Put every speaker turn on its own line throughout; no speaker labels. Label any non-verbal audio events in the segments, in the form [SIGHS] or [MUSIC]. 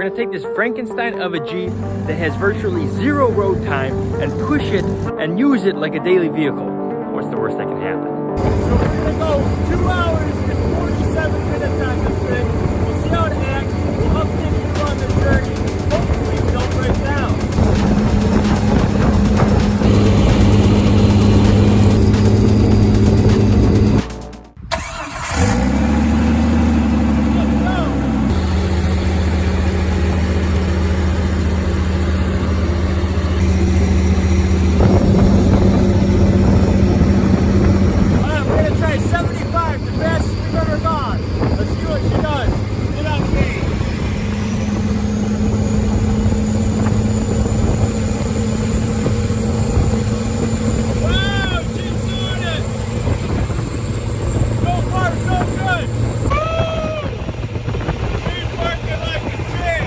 We're gonna take this Frankenstein of a Jeep that has virtually zero road time and push it and use it like a daily vehicle. What's the worst that can happen?
So we're gonna go two hours and 47 minutes on this thing. We'll see how it acts. We'll update you on the journey. Hopefully we don't break down. Let's go. Alright, we're gonna try 75, the fastest we've ever gone. Let's see what she does. Get on me. Wow, she's doing it! So far, so good! Woo! She's working like a champ!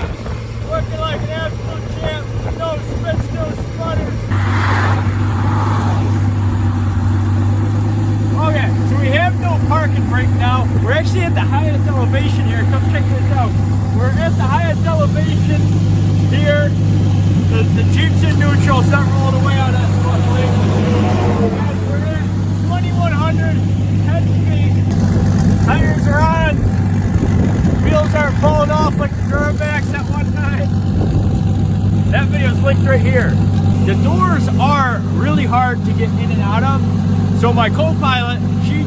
Working like an absolute champ! No spits, no sputters! Okay, so parking brake now. We're actually at the highest elevation here. Come check this out. We're at the highest elevation here. The, the Jeep's in neutral, it's not rolling away on us. we're at 2100, 10 feet. Tires are on. Wheels aren't falling off like the Duramax at one time. That video's linked right here. The doors are really hard to get in and out of. So my co-pilot,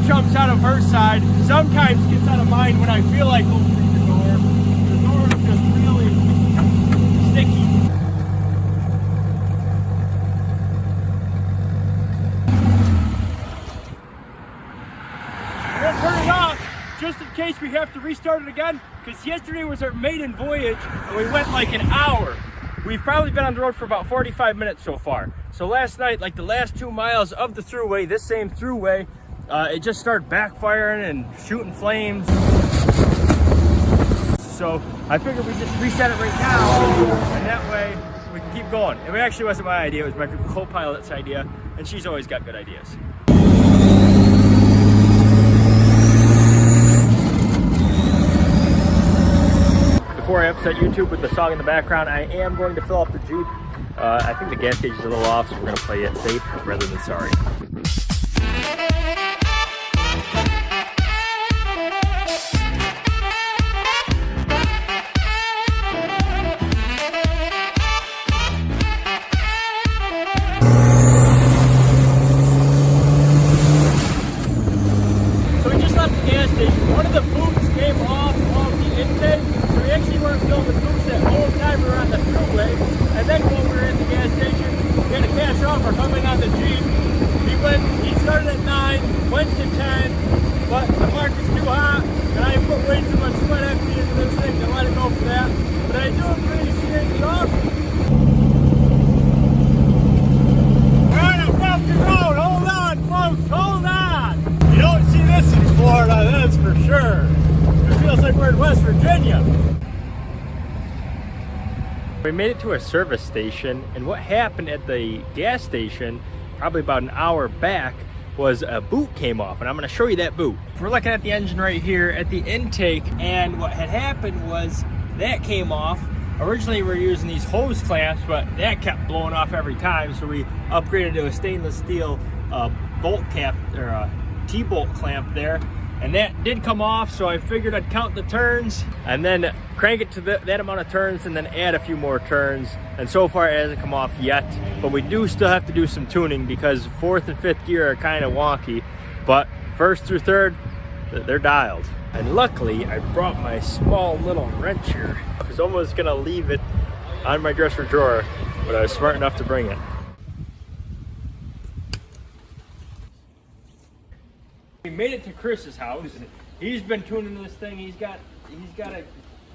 jumps out of her side, sometimes gets out of mine when I feel like opening the door. The door is just really sticky. We're gonna turn it off just in case we have to restart it again because yesterday was our maiden voyage and we went like an hour. We've probably been on the road for about 45 minutes so far. So last night, like the last two miles of the throughway, this same throughway, uh, it just started backfiring and shooting flames. So I figured we just reset it right now and that way we can keep going. It actually wasn't my idea, it was my co-pilot's idea and she's always got good ideas. Before I upset YouTube with the song in the background, I am going to fill up the Jeep. Uh, I think the gas gauge is a little off, so we're going to play it safe rather than sorry.
We made it to a service station, and what happened at the gas station, probably about an hour back, was a boot came off, and I'm gonna show you that boot. We're looking at the engine right here at the intake, and what had happened was that came off. Originally we were using these hose clamps, but that kept blowing off every time, so we upgraded to a stainless steel uh, bolt cap, or a T-bolt clamp there, and that did come off, so I figured I'd count the turns, and then crank it to the, that amount of turns, and then add a few more turns, and so far it hasn't come off yet, but we do still have to do some tuning, because fourth and fifth gear are kind of wonky, but first through third, they're dialed. And luckily, I brought my small little wrench here. I was almost gonna leave it on my dresser drawer, but I was smart enough to bring it. We made it to Chris's house. He's been tuning this thing. He's got he's got it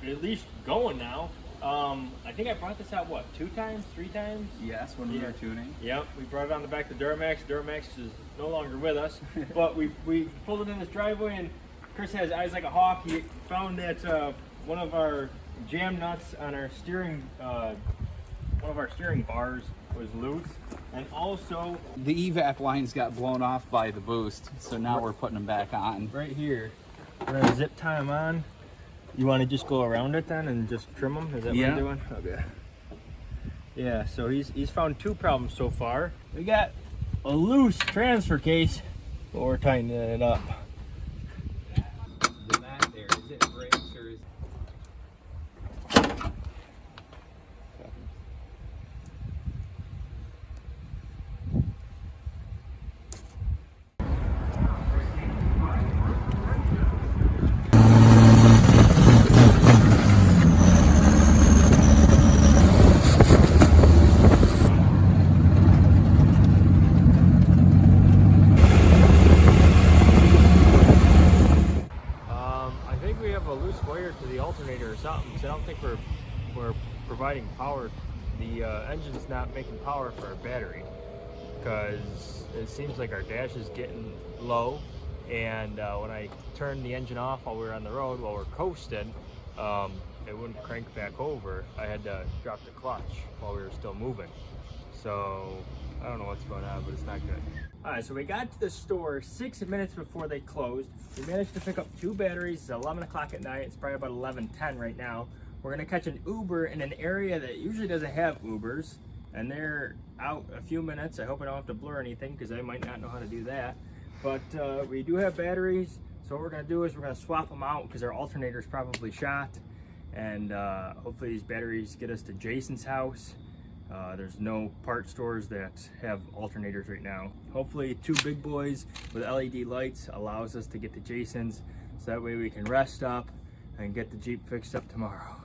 at least going now. Um, I think I brought this out what two times, three times.
Yes, when we
Yeah.
were tuning.
Yep, we brought it on the back of Duramax. Duramax is no longer with us, [LAUGHS] but we we pulled it in this driveway, and Chris has eyes like a hawk. He found that uh, one of our jam nuts on our steering, uh, one of our steering bars was loose, and also
The evap lines got blown off by the boost, so now we're putting them back on.
right here, we're gonna zip tie them on.
You want to just go around it then and just trim them? Is that
Yeah.
what you're doing? Okay. Yeah, so he's he's found two problems so far. We got a loose transfer case, but we're tightening it up.
The mat there, is it brakes or is
Um, I think we have a loose wire to the alternator or something. So I don't think we're we're providing power. The uh, engine's not making power for our battery because it seems like our dash is getting low. And uh, when I turned the engine off while we were on the road, while we're coasting, um, it wouldn't crank back over. I had to drop the clutch while we were still moving. So I don't know what's going on, but it's not good. All right, so we got to the store six minutes before they closed. We managed to pick up two batteries. It's 11 o'clock at night. It's probably about 11:10 right now. We're gonna catch an Uber in an area that usually doesn't have Ubers, and they're out a few minutes. I hope I don't have to blur anything because I might not know how to do that. But uh, we do have batteries, so what we're gonna do is we're gonna swap them out because our alternator is probably shot, and uh, hopefully these batteries get us to Jason's house. Uh, there's no part stores that have alternators right now. Hopefully two big boys with LED lights allows us to get to Jason's so that way we can rest up and get the Jeep fixed up tomorrow. [LAUGHS]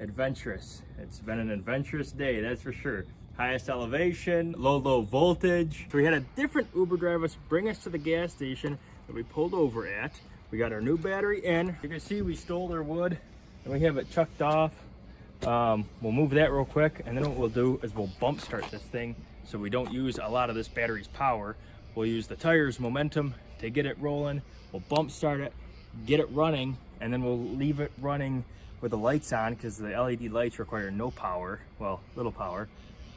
Adventurous. It's been an adventurous day, that's for sure. Highest elevation, low, low voltage. So we had a different Uber driver bring us to the gas station that we pulled over at. We got our new battery in. You can see we stole their wood and we have it chucked off. Um, we'll move that real quick and then what we'll do is we'll bump start this thing so we don't use a lot of this battery's power. We'll use the tires momentum to get it rolling. We'll bump start it, get it running, and then we'll leave it running with the lights on because the LED lights require no power, well, little power.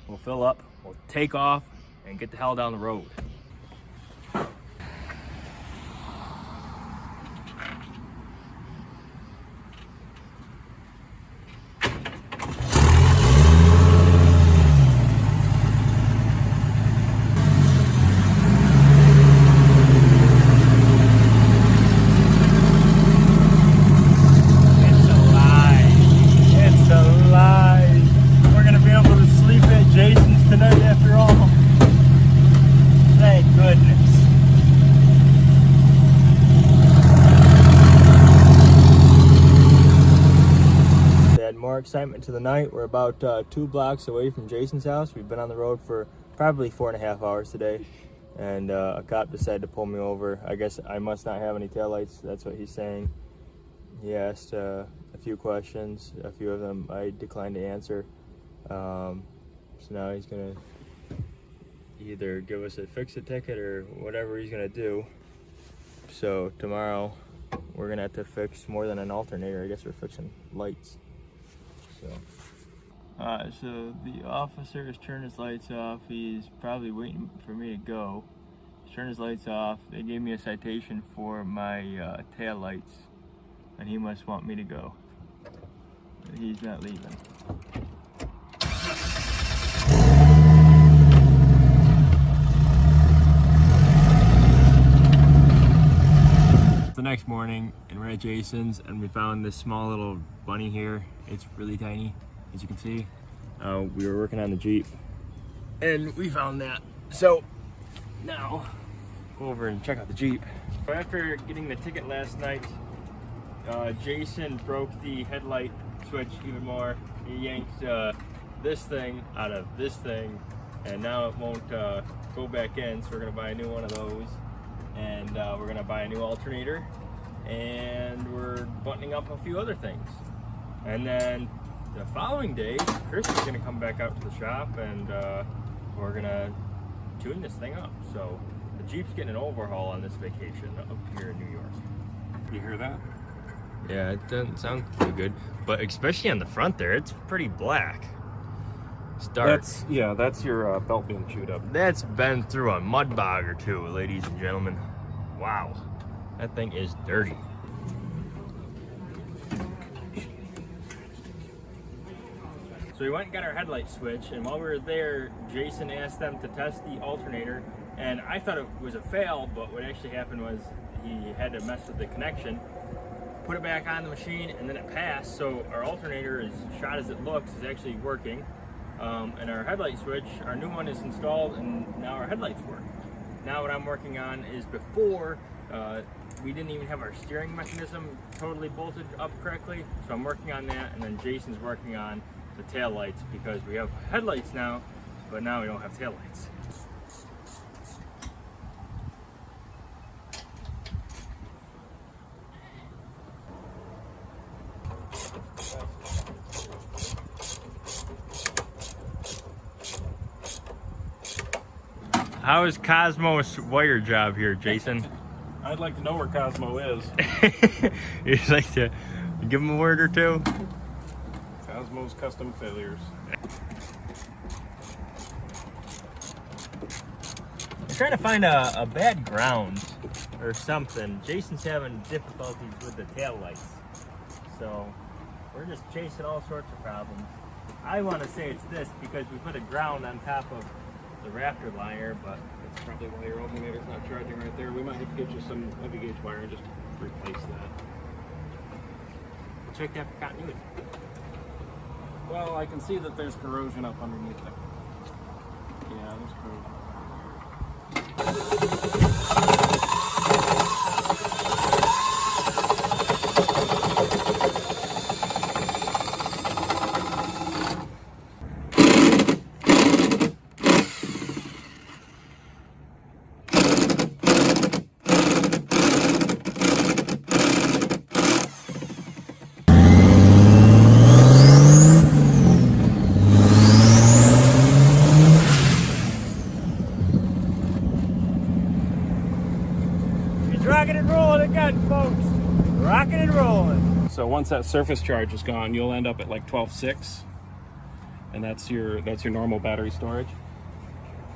We'll fill up, we'll take off, and get the hell down the road. It's alive. It's alive. We're gonna be able to sleep at Jason's tonight after all. Thank goodness. Add more excitement to the night. We're about uh, two blocks away from Jason's house. We've been on the road for probably four and a half hours today. And uh, a cop decided to pull me over. I guess I must not have any taillights. That's what he's saying. He asked uh, a few questions. A few of them I declined to answer. Um, so now he's gonna either give us a fix-it ticket or whatever he's gonna do. So tomorrow we're gonna have to fix more than an alternator. I guess we're fixing lights. So. Alright, so the officer has turned his lights off. He's probably waiting for me to go. He's turned his lights off. They gave me a citation for my uh, tail lights and he must want me to go. He's not leaving. Next morning, and we're at Jason's, and we found this small little bunny here. It's really tiny, as you can see. Uh, we were working on the Jeep, and we found that. So now, go over and check out the Jeep. After getting the ticket last night, uh, Jason broke the headlight switch even more. He yanked uh, this thing out of this thing, and now it won't uh, go back in. So we're gonna buy a new one of those, and uh, we're gonna buy a new alternator, and we're buttoning up a few other things. And then the following day, Chris is gonna come back out to the shop, and uh, we're gonna tune this thing up. So the Jeep's getting an overhaul on this vacation up here in New York.
You hear that?
Yeah, it doesn't sound too good, but especially on the front there, it's pretty black. It's dark.
That's yeah. That's your uh, belt being chewed up.
That's been through a mud bog or two, ladies and gentlemen. Wow, that thing is dirty. So we went and got our headlight switch, and while we were there, Jason asked them to test the alternator, and I thought it was a fail, but what actually happened was he had to mess with the connection, put it back on the machine, and then it passed, so our alternator, as shot as it looks, is actually working. Um, and our headlight switch, our new one is installed, and now our headlights work. Now what I'm working on is before uh, we didn't even have our steering mechanism totally bolted up correctly, so I'm working on that, and then Jason's working on the tail lights because we have headlights now, but now we don't have tail lights. How is Cosmo's wire job here, Jason?
I'd like to know where Cosmo is. [LAUGHS]
you just like to give him a word or two?
Cosmo's Custom Failures.
I'm trying to find a, a bad ground or something. Jason's having difficulties with the tail lights. So we're just chasing all sorts of problems. I want to say it's this because we put a ground on top of the Raptor liner, but
That's probably why your alternator's not charging right there. We might have to get you some heavy gauge wire and just replace that.
check that for continuity.
Well, I can see that there's corrosion up underneath there. Yeah, there's corrosion.
He's rocking and rolling again, folks. Rocking and rolling.
So once that surface charge is gone, you'll end up at like 12.6, and that's your that's your normal battery storage.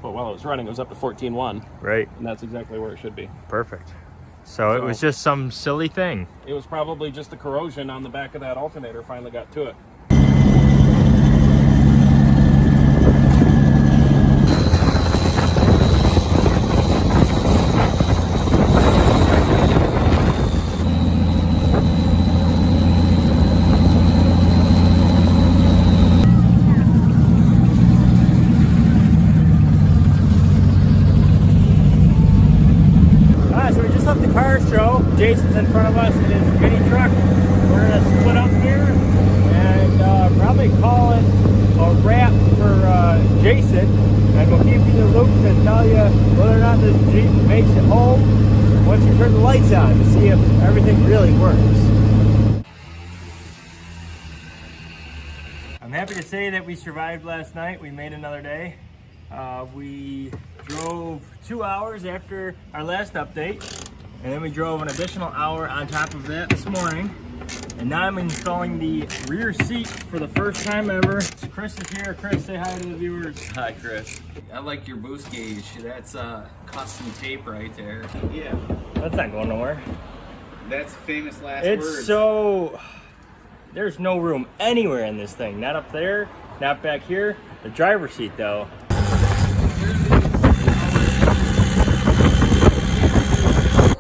But while it was running, it was up to 14.1,
Right,
and that's exactly where it should be.
perfect. So it was just some silly thing.
It was probably just the corrosion on the back of that alternator finally got to it.
Ah, so we just left the car show. Jason's in front of us in his mini truck. We're gonna split up here and uh, probably call it a wrap for uh, Jason. And we'll keep you in the loop to tell you whether or not this Jeep makes it home once we turn the lights on to see if everything really works. I'm happy to say that we survived last night. We made another day. Uh, we drove two hours after our last update, and then we drove an additional hour on top of that this morning. And now I'm installing the rear seat for the first time ever. Chris is here. Chris, say hi to the viewers.
Hi, Chris. I like your boost gauge. That's uh, custom tape right there.
Yeah,
That's not going nowhere.
that's famous last
It's
words.
so. [SIGHS] There's no room anywhere in this thing. Not up there, not back here. The driver's seat, though.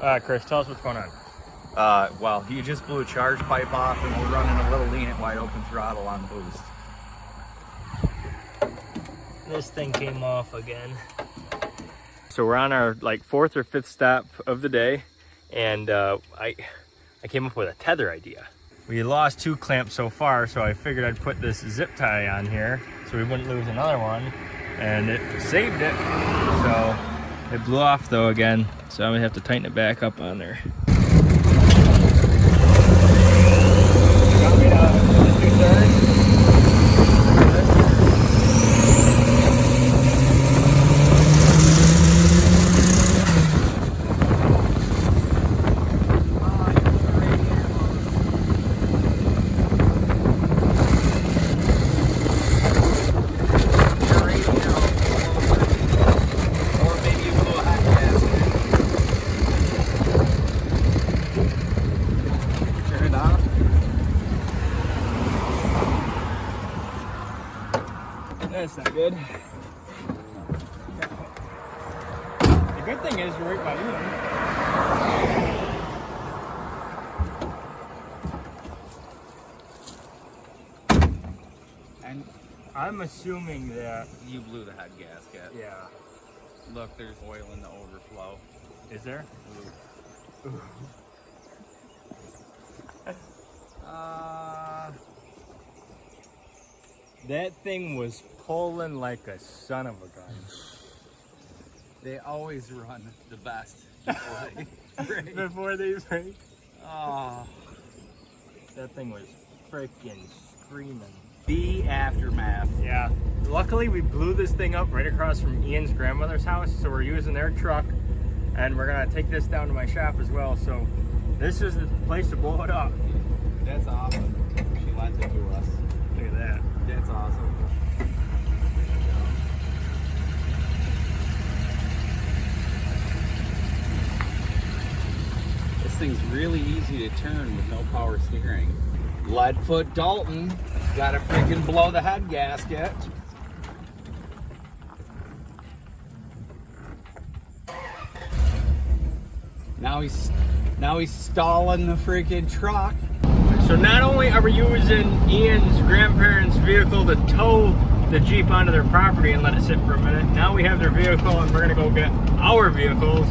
Uh, Chris, tell us what's going on.
Uh, well, he just blew a charge pipe off, and we're running a little lean at wide open throttle on boost.
This thing came off again. So we're on our like fourth or fifth stop of the day, and uh, I I came up with a tether idea. We lost two clamps so far, so I figured I'd put this zip tie on here so we wouldn't lose another one, and it saved it. So it blew off though again, so I'm gonna have to tighten it back up on there. That's not good. The good thing is you're right by you. And I'm assuming that,
You blew the head gasket.
yeah.
Look, there's oil in the overflow.
Is there?
Uh,
That thing was pulling like a son of a gun.
they always run the best [LAUGHS] before they break.
Before they break,
Oh,
that thing was freaking screaming.
the aftermath.
Yeah. Luckily, we blew this thing up right across from Ian's grandmother's house, so we're using their truck, and we're gonna take this down to my shop as well. So, this is the place to blow it up.
That's awesome. She lent it to us. That's awesome. This thing's really easy to turn with no power steering. Leadfoot Dalton gotta freaking blow the head gasket. Now he's now he's stalling the freaking truck.
So not only are we using Ian's grandparents' vehicle to tow the Jeep onto their property and let it sit for a minute, now we have their vehicle and we're gonna go get our vehicles.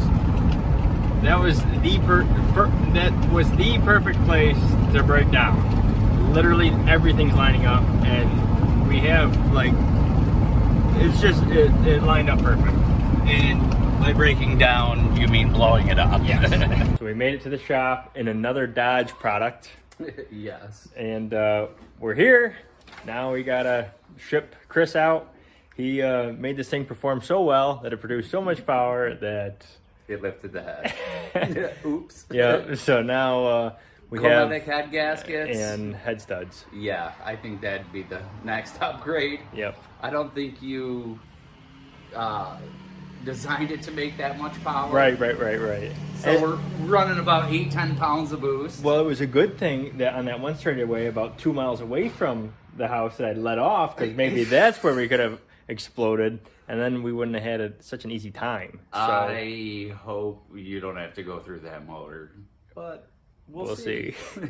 That was the per, per, that was the perfect place to break down. Literally everything's lining up, and we have like it's just it, it lined up perfect.
And by breaking down, you mean blowing it up.
Yes. [LAUGHS] so we made it to the shop in another Dodge product. [LAUGHS]
yes.
and uh, we're here. Now we gotta ship Chris out. He uh, made this thing perform so well that it produced so much power that
It lifted the head. [LAUGHS] [LAUGHS] Oops.
yeah. So now uh, we have
Cometic head gaskets.
and head studs.
yeah, I think that'd be the next upgrade.
Yep.
I don't think you uh, designed it to make that much power.
Right, right, right, right.
So
And-
we're running about eight, ten pounds of boost.
well, it was a good thing that on that one straightaway, about two miles away from the house, that I let off because maybe [LAUGHS] that's where we could have exploded, and then we wouldn't have had a, such an easy time. So
I hope you don't have to go through that motor. But we'll,
we'll see.
see. [LAUGHS]